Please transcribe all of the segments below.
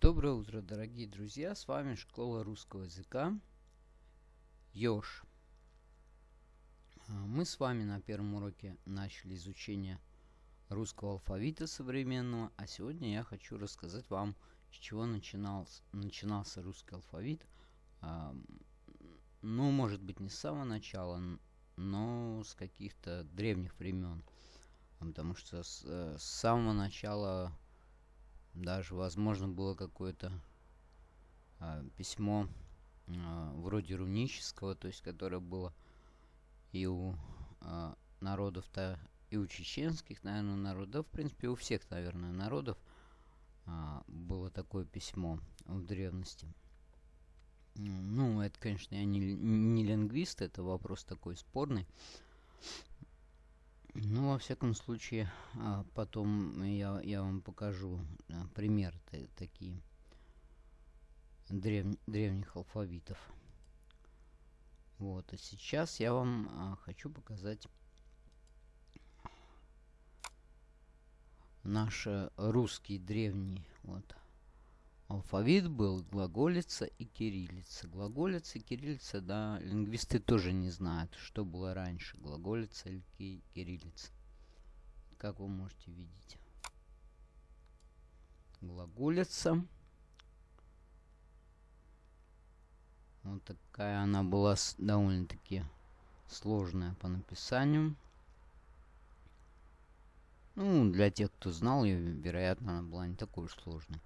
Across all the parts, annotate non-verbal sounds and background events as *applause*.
Доброе утро, дорогие друзья! С вами Школа русского языка Ёж. А, мы с вами на первом уроке начали изучение русского алфавита современного, а сегодня я хочу рассказать вам, с чего начинался, начинался русский алфавит. А, ну, может быть, не с самого начала, но с каких-то древних времен. Потому что с, э, с самого начала даже, возможно, было какое-то а, письмо а, вроде рунического, то есть которое было и у а, народов-то, и у чеченских, наверное, народов, в принципе, у всех, наверное, народов а, было такое письмо в древности. Ну, это, конечно, я не, не лингвист, это вопрос такой спорный. Ну, во всяком случае, а, потом я, я вам покажу а, примеры такие древ, древних алфавитов. Вот, а сейчас я вам а, хочу показать наш русский древний вот алфавит был глаголица и кириллица. Глаголица и кириллица, да, лингвисты тоже не знают, что было раньше, глаголица или кириллица. Как вы можете видеть. Глаголица. Вот такая она была довольно-таки сложная по написанию. Ну, для тех, кто знал ее, вероятно, она была не такой уж сложной.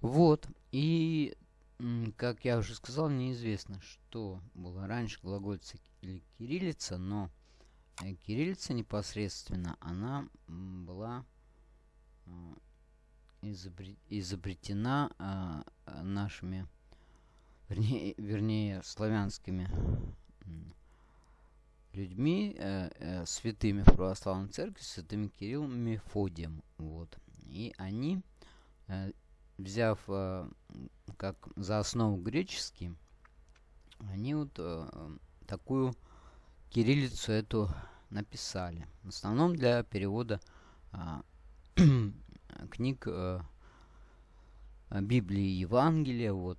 Вот. И, как я уже сказал, неизвестно, что было раньше, глагольца или кириллица, но э, кириллица непосредственно, она была э, изобретена э, нашими, вернее, вернее славянскими людьми, святыми в православной церкви, святым Кириллом Мефодием. Вот. И они взяв э, как за основу греческий, они вот э, такую кириллицу эту написали. В основном для перевода э, *clears throat* книг э, Библии и Евангелия, вот,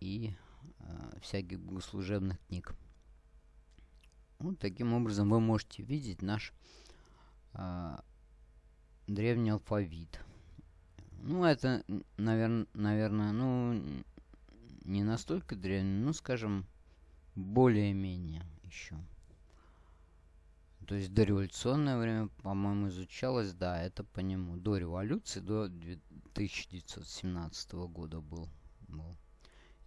и э, всяких богослужебных книг. Вот таким образом вы можете видеть наш э, древний алфавит. Ну, это, наверное, наверное, ну, не настолько древний, ну, скажем, более-менее еще. То есть дореволюционное время, по-моему, изучалось, да, это по нему. До революции, до 1917 года был, был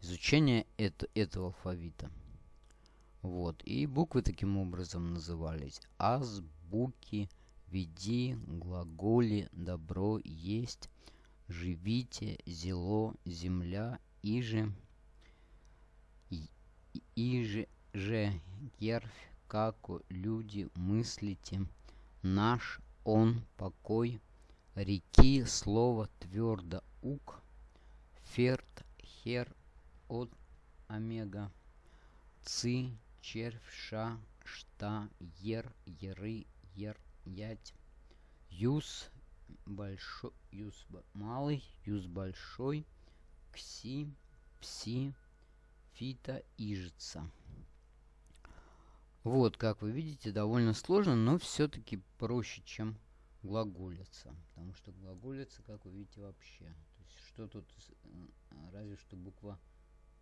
изучение это, этого алфавита. Вот. И буквы таким образом назывались. Азбуки, веди, глаголи, добро, есть, живите, зело, земля, иже, иже, же, ервь, како, люди, мыслите, наш, он, покой, реки, слово, твердо, ук, ферт, хер, от, омега, ци, червь, ша, шта, ер, еры, ер, ять, юс, большой, юз малый, юз большой, кси, пси, фита, ижица. Вот, как вы видите, довольно сложно, но все-таки проще, чем глаголица. Потому что глаголица, как вы видите, вообще. То есть, что тут, э, разве что буква,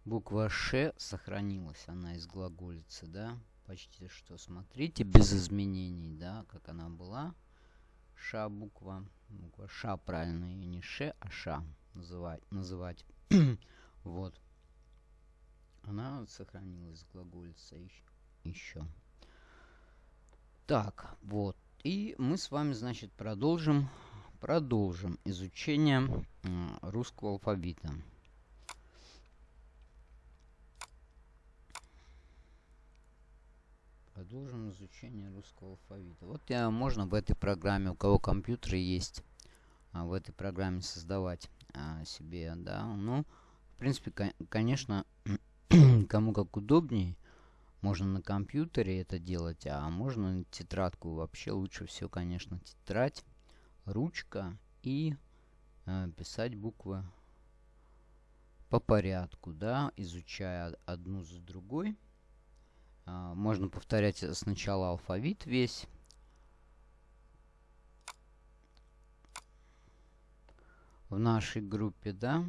буква Ш сохранилась, она из глаголицы, да? Почти что, смотрите, без изменений, да, как она была. Ша буква. Буква Ша правильно, и не Ше, а Ша называть. называть. *clears throat* вот. Она сохранилась глаголица еще. Так, вот. И мы с вами, значит, продолжим, продолжим изучение э, русского алфавита. Продолжим изучение русского алфавита. Вот я, можно в этой программе, у кого компьютеры есть, а, в этой программе создавать а, себе, да. Ну, принципе, конечно, *clears throat* кому как удобнее. Можно на компьютере это делать, а можно тетрадку. Вообще лучше всего, конечно, тетрадь, ручка и э, писать буквы по порядку, да, изучая одну за другой. Э, можно повторять сначала алфавит весь. В нашей группе, да,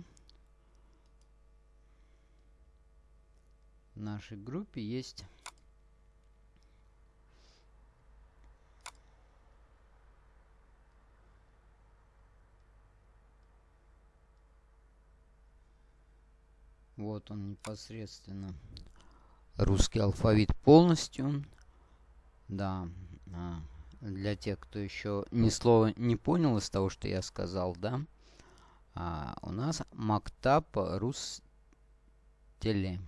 в нашей группе есть Вот он непосредственно. Русский алфавит полностью. Да. А, для тех, кто еще ни слова не понял из того, что я сказал, да. А, у нас Мактаб Рус Теле.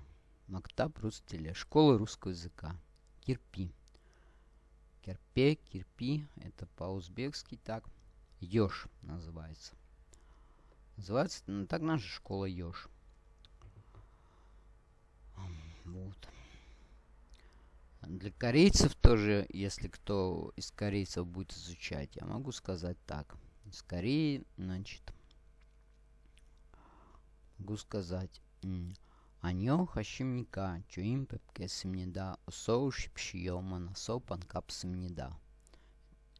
Мактаб Рустеле. Школа русского языка. Кирпи. Кирпе, кирпи. Это по-узбекски так. Ёж называется. Называется ну, так наша школа Ёж. Вот. Для корейцев тоже, если кто из корейцев будет изучать, я могу сказать так. Из Кореи, значит, могу сказать. Аньо хашимника, чуим пепкесимнида, соу шипшиома насо панкапсимнида.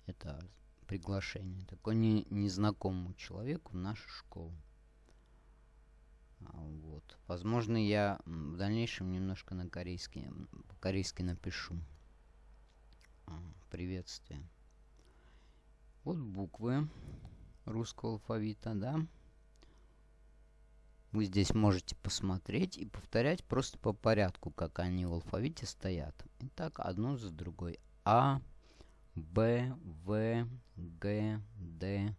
Это приглашение. Такой не, незнакомому человеку в нашу школу. А, вот. Возможно, я в дальнейшем немножко на корейский, по-корейски напишу. А, приветствие. Вот буквы русского алфавита, да. Вы здесь можете посмотреть и повторять просто по порядку, как они в алфавите стоят. Итак, одну за другой. А, Б, В, Г, Д,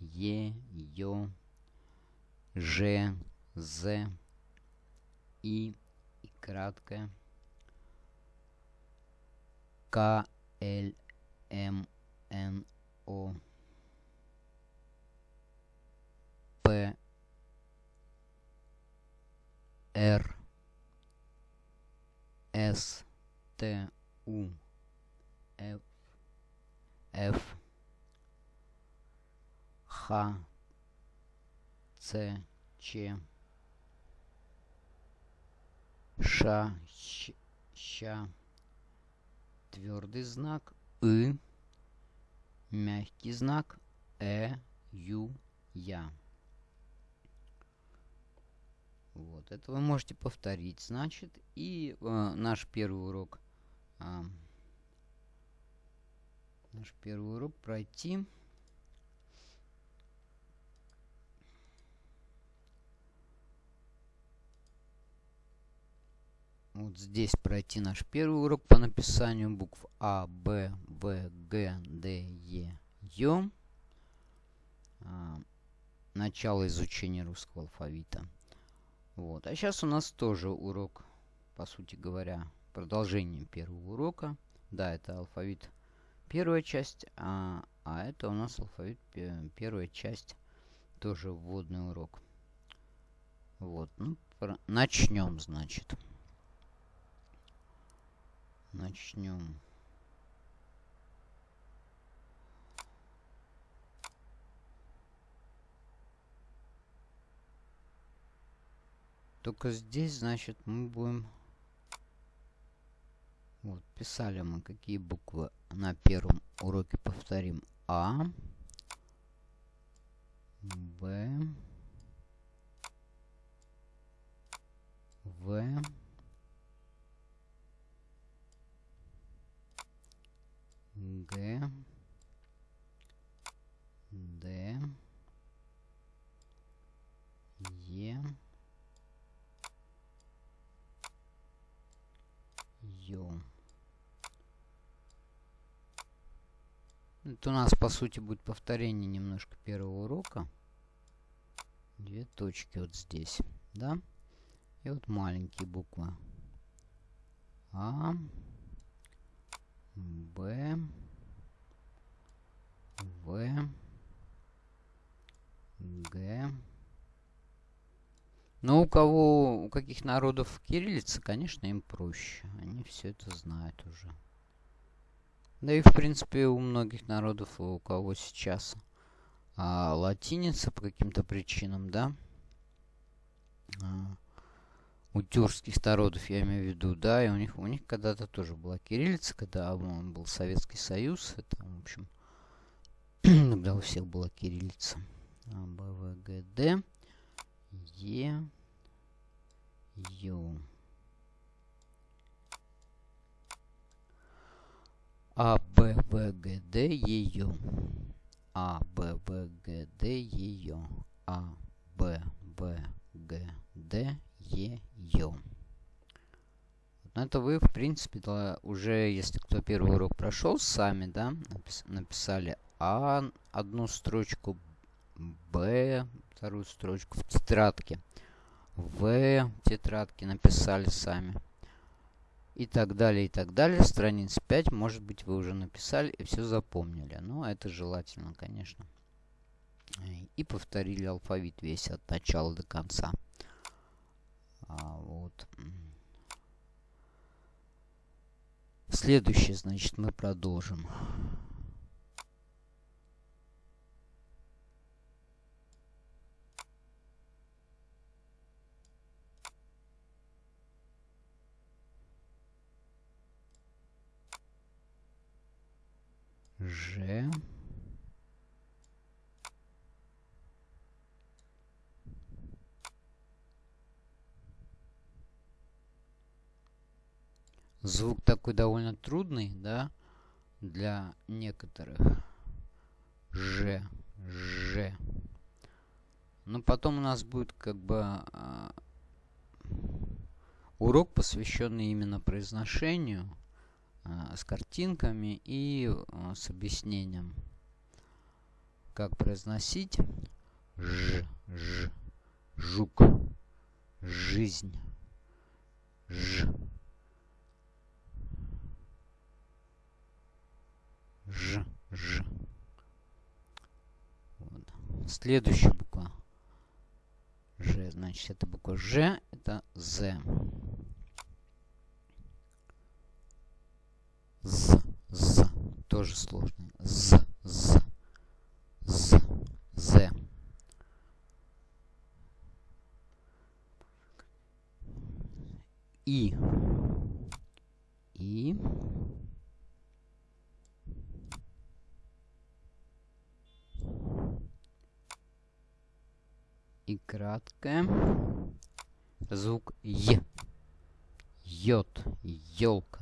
Е, Ё, Ж, З, И и краткое. К, Л, М, Н, О, П, Р. С Т У. Ф Ф. Х Ц Ч Ш Щ, Ща твердый знак И мягкий знак Э Ю Я вот, это вы можете повторить, значит. И э, наш первый урок, э, наш первый урок пройти. Вот здесь пройти наш первый урок по написанию букв А, Б, В, Г, Д, Е, Ё. А, начало изучения русского алфавита. Вот. А сейчас у нас тоже урок, по сути говоря, продолжение первого урока. Да, это алфавит первая часть, а, а это у нас алфавит первая часть, тоже вводный урок. Вот, ну, начнем, значит. Начнем. Только здесь, значит, мы будем... Вот, писали мы, какие буквы на первом уроке повторим. А, Б, В, Г, Д, Е, Ё. Это у нас, по сути, будет повторение немножко первого урока. Две точки вот здесь, да? И вот маленькие буквы. А, Б, В, Г, Но у кого, у каких народов кириллица, конечно, им проще. Они все это знают уже. Да и, в принципе, у многих народов, у кого сейчас а, латиница по каким-то причинам, да, а, у тюркских народов, я имею в виду, да, и у них, у них когда-то тоже была кириллица, когда он был Советский Союз, это, в общем, *clears throat* когда у всех была кириллица. А, Б, В, Г, Д. Е, Ю. А, Б, В, Г, Д, Е, Ю. А, Б, В, Г, Д, Е, Ю. А, Б, В, Г, Д, Е, Ю. Но это вы, в принципе, да, уже, если кто первый урок прошел, сами, да, напис написали А одну строчку, Б вторую строчку в тетрадке. В тетрадке написали сами. И так далее, и так далее. Страниц 5, может быть, вы уже написали и все запомнили. Но это желательно, конечно. И повторили алфавит весь от начала до конца. А, вот. Следующее, значит, мы продолжим. Ж. Звук такой довольно трудный, да, для некоторых. Ж, Ж. Но потом у нас будет как бы э, урок, посвященный именно произношению э, с картинками и э, с объяснением, как произносить ж, ж, жук, жизнь, ж. Ж, Ж. Вот. Следующая буква. Ж, значит, это буква Ж, это З. З, З. Тоже сложно. З, З. З, З. И. И. и краткое. Звук Е. Йод. Елка.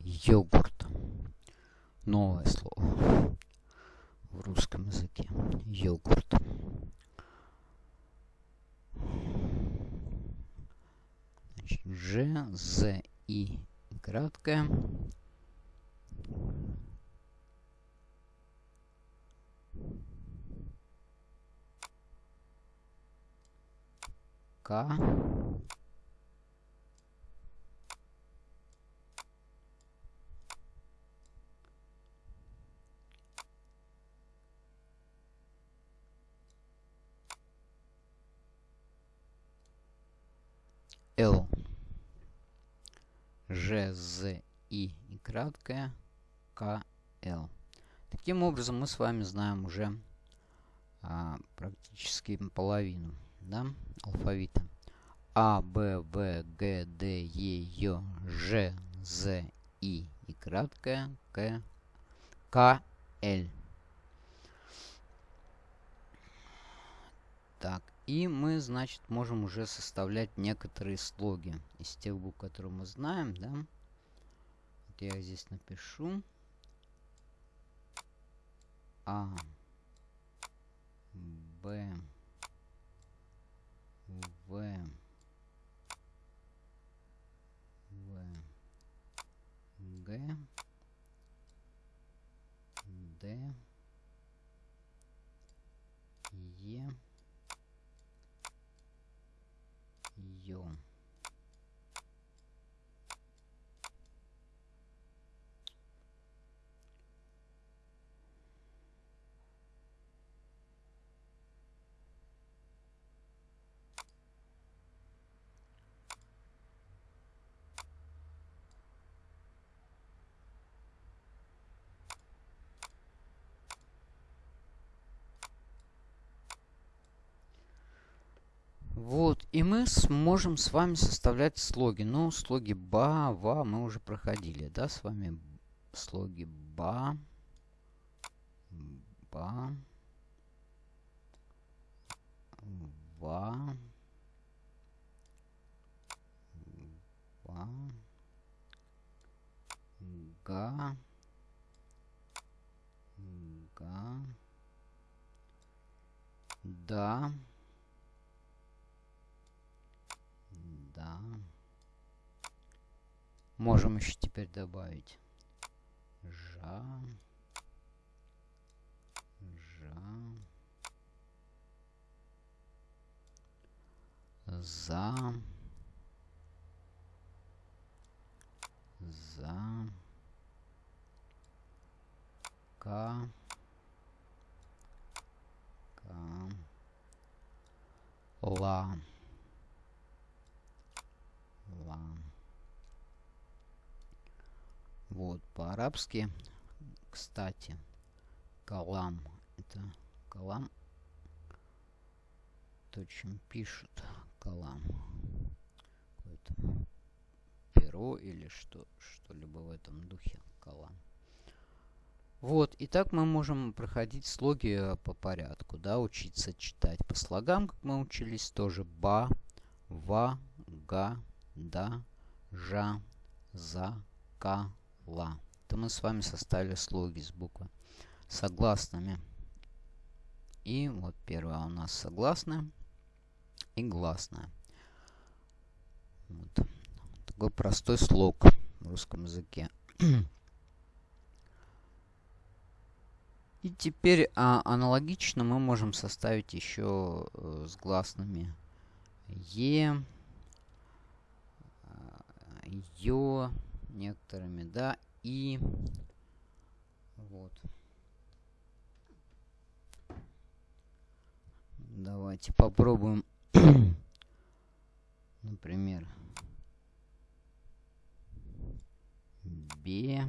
Йогурт. Новое слово в русском языке. Йогурт. Ж, З, И. Краткое. К. Л. Ж, З, И и краткое К, Л. Таким образом, мы с вами знаем уже а, практически половину да, алфавита. А, Б, В, Г, Д, Е, Ё, Ж, З, И и краткое К, К, Л. Так, и мы, значит, можем уже составлять некоторые слоги из тех букв, которые мы знаем, да. Вот я здесь напишу. А, Б, В, В, Г, Д, Е, Ё. и мы сможем с вами составлять слоги. Ну, слоги ба, ва мы уже проходили, да, с вами слоги ба, ба, ва, ва, га, га, да, да. Можем еще теперь добавить. Жа, жа, за, за, ка, ла, ла. Вот, по-арабски, кстати, калам, это калам, то, чем пишут калам. Какое-то перо или что, что-либо в этом духе калам. Вот, и так мы можем проходить слоги э, по порядку, да, учиться читать по слогам, как мы учились, тоже ба, ва, га, да, жа, за, ка, ла. Это мы с вами составили слоги с буквы согласными. И вот первая у нас согласная и гласная. Вот. Такой простой слог в русском языке. И теперь а, аналогично мы можем составить еще э, с гласными Е, э, Ё некоторыми, да, и вот. Давайте попробуем, *clears throat* например, Б.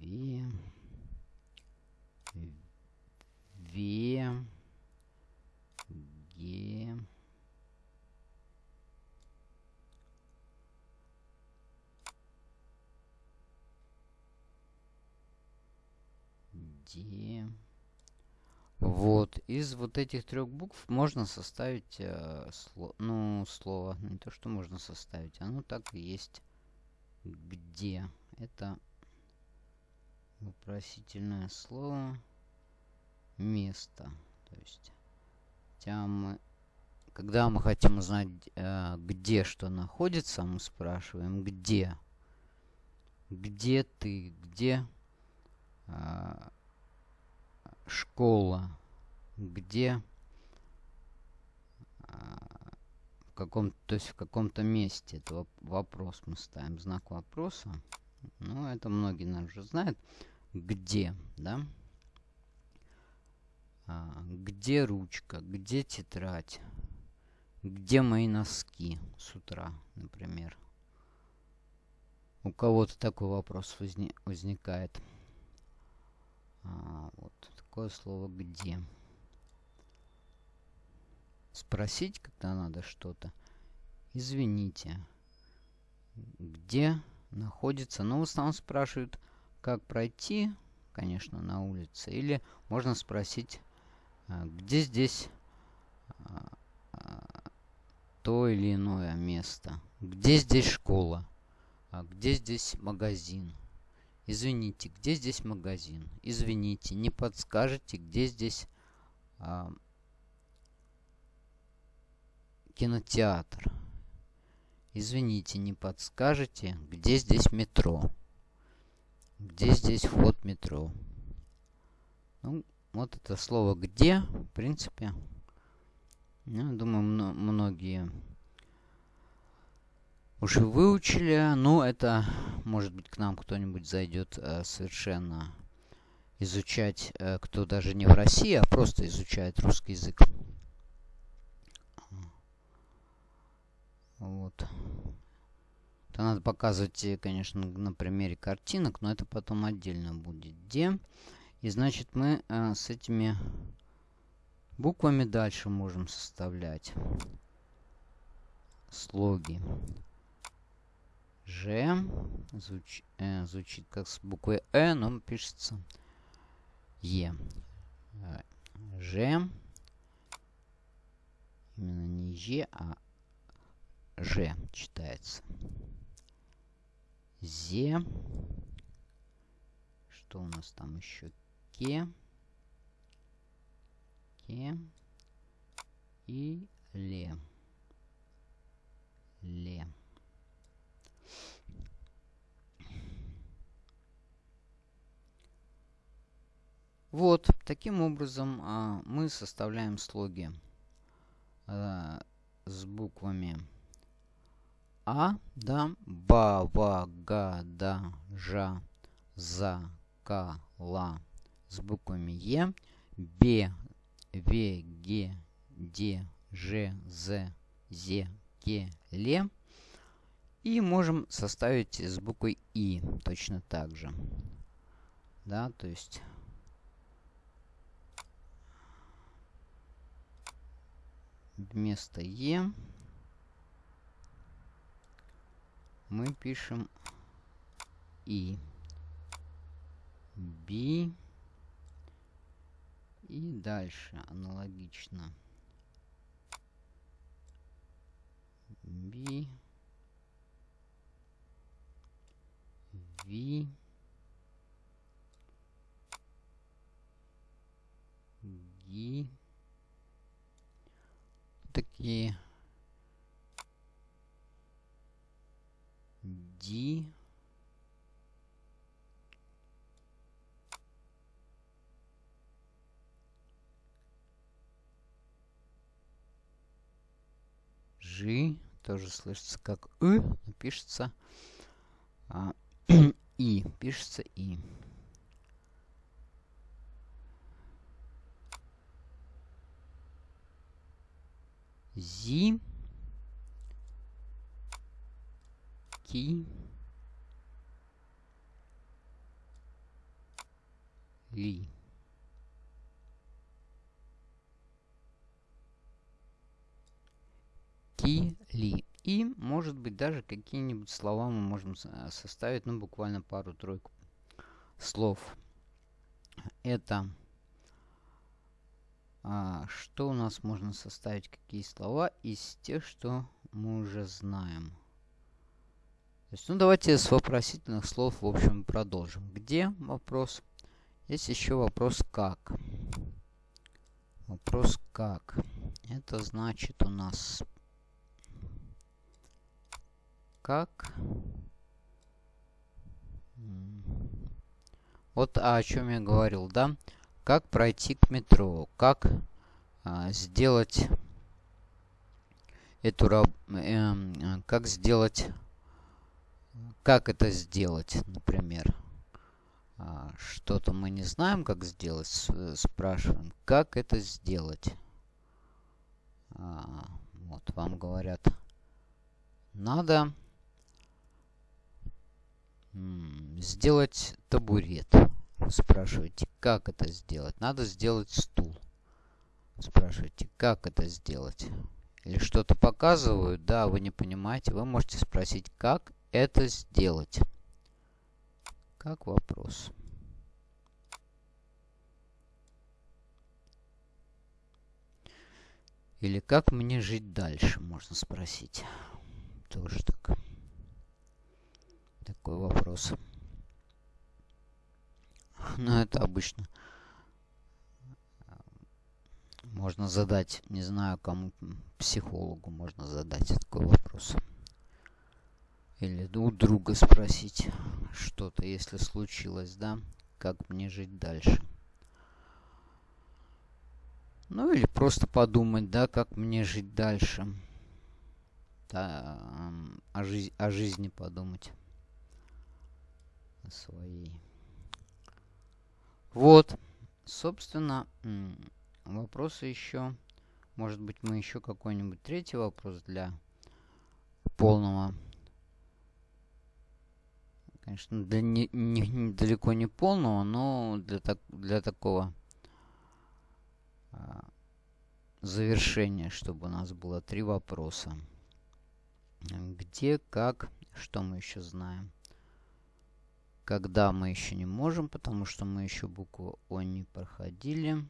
Ве. Ве. Ге. Де. Вот, из вот этих трех букв можно составить, э, сло, ну, слово, не то, что можно составить, оно так и есть. Где? Это вопросительное слово место. То есть, мы, когда мы хотим узнать, э, где что находится, мы спрашиваем где. Где ты? Где э, школа? Где э, в каком то есть в каком-то месте это вопрос мы ставим знак вопроса ну это многие наверное уже знают где, да? А, где ручка, где тетрадь, где мои носки с утра, например. У кого-то такой вопрос возни возникает. А, вот такое слово «где». Спросить, когда надо что-то. Извините. Где находится? Ну, в основном спрашивают, как пройти, конечно, на улице. Или можно спросить, а, где здесь а, а, то или иное место. Где здесь школа? Где здесь магазин? Извините, где здесь магазин? Извините, не подскажете, где здесь а, кинотеатр? Извините, не подскажете, где здесь метро? Где здесь вход метро? Ну, вот это слово «где», в принципе, я думаю, многие уже выучили. Но это, может быть, к нам кто-нибудь зайдет э, совершенно изучать, э, кто даже не в России, а просто изучает русский язык. Вот. Это надо показывать, э, конечно, на примере картинок, но это потом отдельно будет. Где? И значит мы э, с этими Буквами дальше можем составлять слоги. Ж звуч, э, звучит как с буквой Э, но пишется Е. Ж. Именно не Е, а Ж читается. Зе. Что у нас там еще? Ке. Ке. И Ле. Ле. Вот, таким образом а, мы составляем слоги а, с буквами А, да, Ба, Ва, Га, Да, Жа, За, Ка, Ла, с буквами Е, Б, Ве, Ге, Де, Ж, З, Зе, Ке, Ле. И можем составить с буквой И точно так же. Да, то есть вместо Е мы пишем И. B. И дальше аналогично. B. V. G такие D G тоже слышится как но пишется а, *clears throat* И, пишется И. Зи. Ки. Ли. Ки. Ли. И, может быть, даже какие-нибудь слова мы можем составить, ну, буквально пару-тройку слов. Это а, что у нас можно составить? Какие слова из тех, что мы уже знаем? То есть, ну, давайте с вопросительных слов, в общем, продолжим. Где вопрос? Есть еще вопрос как. Вопрос как. Это значит у нас как. Вот о чем я говорил, да? Как пройти к метро? Как а, сделать эту э, как сделать... Как это сделать, например? А, Что-то мы не знаем, как сделать. Спрашиваем, как это сделать? А, вот, вам говорят, надо сделать табурет. Спрашиваете, как это сделать? Надо сделать стул. Спрашиваете, как это сделать? Или что-то показывают, да, вы не понимаете. Вы можете спросить, как это сделать? Как вопрос. Или как мне жить дальше, можно спросить. Тоже так. Такой вопрос. Ну, это обычно можно задать, не знаю, кому, психологу можно задать такой вопрос. Или у друга спросить что-то, если случилось, да, как мне жить дальше. Ну или просто подумать, да, как мне жить дальше. Да, о, жизни, о жизни подумать. О своей. Вот, собственно, вопросы еще. Может быть, мы еще какой-нибудь третий вопрос для полного. Конечно, для не, не, далеко не полного, но для, так, для такого а, завершение, чтобы у нас было три вопроса. Где, как, что мы еще знаем. Когда мы еще не можем, потому что мы еще букву О не проходили.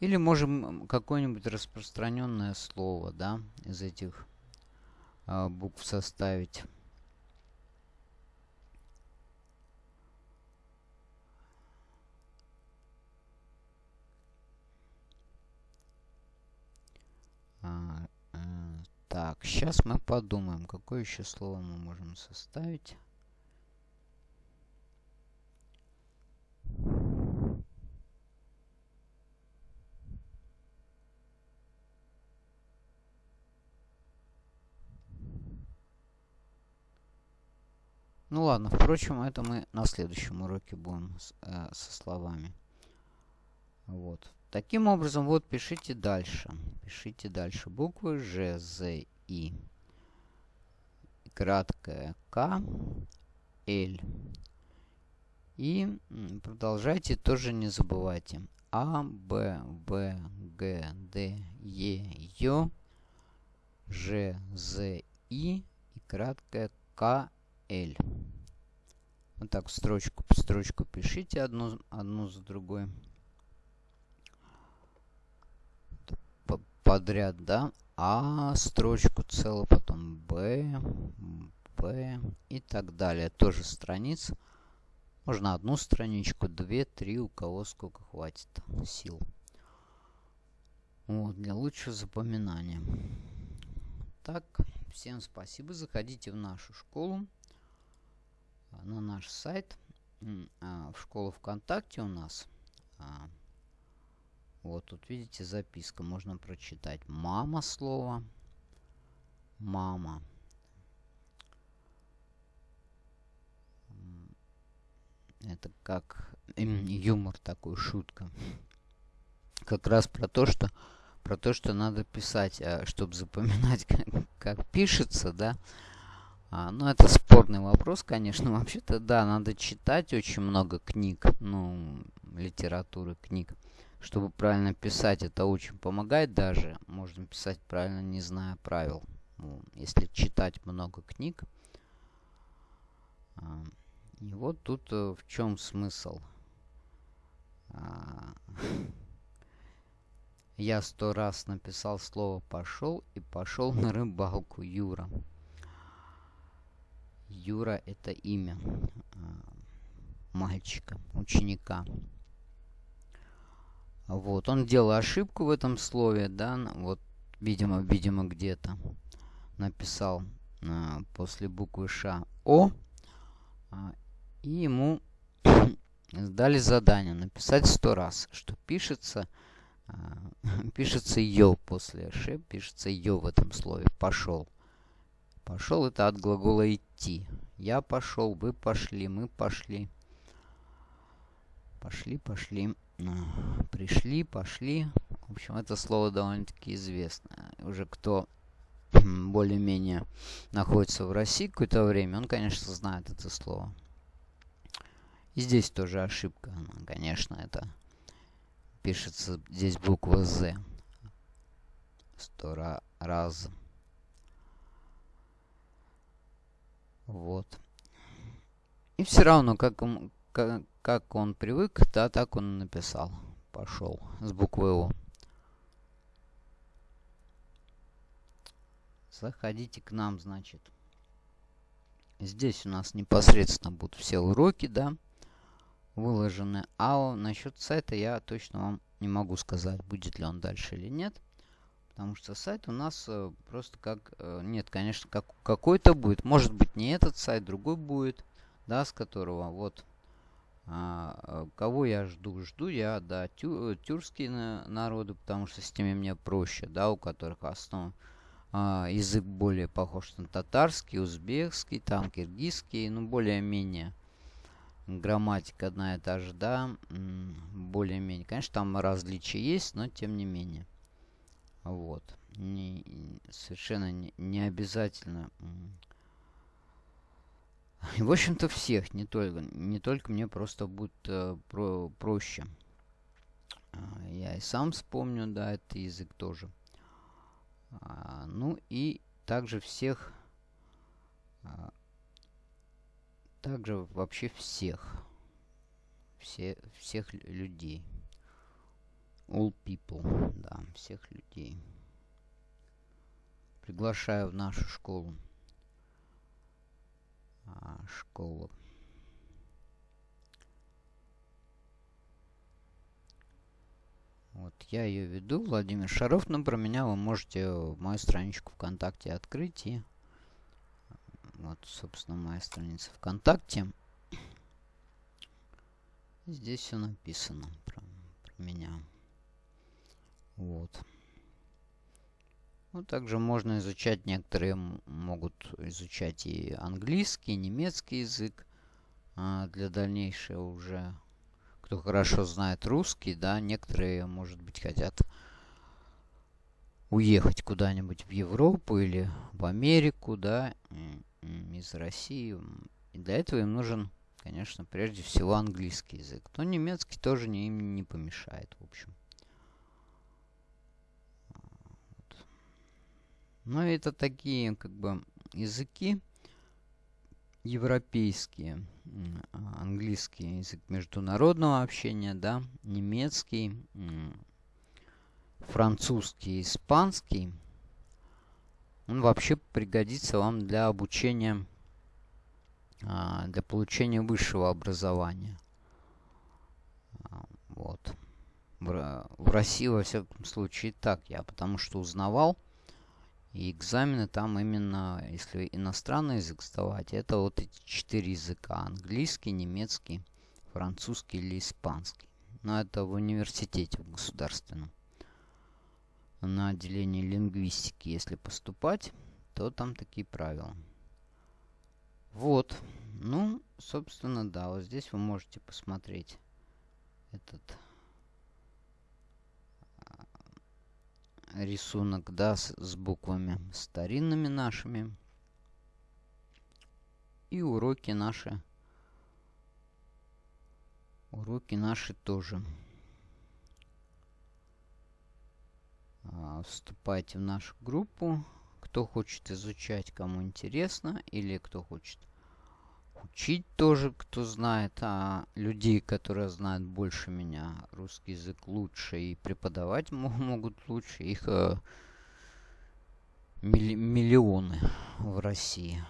Или можем какое-нибудь распространенное слово, да, из этих э, букв составить. Так, сейчас мы подумаем, какое еще слово мы можем составить. Ну ладно, впрочем, это мы на следующем уроке будем с, э, со словами. Вот. Таким образом, вот пишите дальше. Пишите дальше буквы Ж, З, И. Краткая К, Л. И продолжайте, тоже не забывайте. А, Б, В, Г, Д, Е, Ё, Ж, З, И и краткая К, L. Вот так строчку по строчку пишите одну, одну за другой. Подряд, да? А строчку целую, потом Б, Б и так далее. Тоже страниц. Можно одну страничку, две, три, у кого сколько хватит сил. Вот, для лучшего запоминания. Так, всем спасибо. Заходите в нашу школу на наш сайт. А, в школу ВКонтакте у нас. Вот тут видите записка. Можно прочитать. Мама слово. Мама. Это как юмор такой, шутка. Как раз про то, что про то, что надо писать, а, чтобы запоминать, *laughs* как, как пишется, да. А, ну, это спорный вопрос, конечно. *laughs* Вообще-то, да, надо читать очень много книг, ну, литературы, книг, чтобы правильно писать. Это очень помогает даже. Можно писать правильно, не зная правил. Ну, если читать много книг. А, и вот тут э, в чем смысл. А, *laughs* я сто раз написал слово «пошел» и пошел на рыбалку, Юра. Юра это имя а, мальчика, ученика. Вот, он делал ошибку в этом слове, да, вот, видимо, видимо, где-то написал а, после буквы Ш О, а, и ему *coughs* дали задание написать сто раз, что пишется, а, *laughs* пишется Ё после Ш, пишется Ё в этом слове, пошел. Пошел это от глагола идти. Я пошел, вы пошли, мы пошли. Пошли, пошли. Пришли, пошли. В общем, это слово довольно-таки известное. Уже кто более-менее находится в России какое-то время, он, конечно, знает это слово. И здесь тоже ошибка. Конечно, это пишется здесь буква «З». Сто раз. Вот. И все равно, как, как, он привык, да, так он написал. Пошел с буквы О. Заходите к нам, значит. Здесь у нас непосредственно будут все уроки, да, выложены. А насчет сайта я точно вам не могу сказать, будет ли он дальше или нет. Потому что сайт у нас э, просто как... Э, нет, конечно, как, какой-то будет. Может быть не этот сайт, другой будет. Да, с которого вот... А, э, кого я жду? Жду я, да, тю, э, тюркские на, народы, потому что с теми мне проще, да, у которых основ, а, язык более похож на татарский, узбекский, там киргизский, ну, более-менее грамматика одна и та же, да, более-менее. Конечно, там различия есть, но тем не менее. Вот. Не, совершенно не, не обязательно в общем-то, всех, не только, не только мне просто будет э, про, проще. А, я и сам вспомню, да, этот язык тоже. А, ну и также всех, а, также вообще всех, все, всех людей. All people, да, всех людей. Приглашаю в нашу школу. А, школу. Вот я ее веду, Владимир Шаров, но про меня вы можете мою страничку ВКонтакте открыть и вот, собственно, моя страница ВКонтакте. Здесь все написано про, про меня. Вот. Ну, также можно изучать, некоторые могут изучать и английский, и немецкий язык а, для дальнейшего уже. Кто хорошо знает русский, да, некоторые, может быть, хотят уехать куда-нибудь в Европу или в Америку, да, из России. И для этого им нужен, конечно, прежде всего английский язык. Но немецкий тоже не, им не помешает, в общем. Но это такие, как бы, языки европейские. А, английский язык международного общения, да, немецкий, французский, испанский. Он вообще пригодится вам для обучения, а, для получения высшего образования. А, вот. В России, во всяком случае, так я, потому что узнавал, и экзамены там именно, если иностранный язык сдавать, это вот эти четыре языка. Английский, немецкий, французский или испанский. Но это в университете в государственном. На отделение лингвистики, если поступать, то там такие правила. Вот. Ну, собственно, да, вот здесь вы можете посмотреть этот рисунок, да, с, с буквами старинными нашими. И уроки наши. Уроки наши тоже. А, вступайте в нашу группу. Кто хочет изучать, кому интересно, или кто хочет учить тоже, кто знает, а людей, которые знают больше меня, русский язык лучше и преподавать *laughs* могут лучше, их э, милли миллионы в России.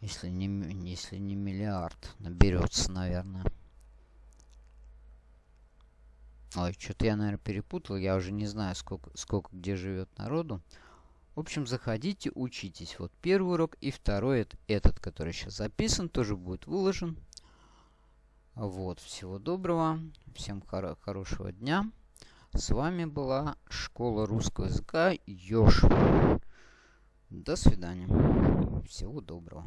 Если не, если не миллиард наберется, наверное. Ой, что-то я, наверное, перепутал. Я уже не знаю, сколько, сколько где живет народу. В общем, заходите, учитесь. Вот первый урок и второй, этот, который сейчас записан, тоже будет выложен. Вот, всего доброго, всем хоро хорошего дня. С вами была Школа русского языка Ёж. До свидания. Всего доброго.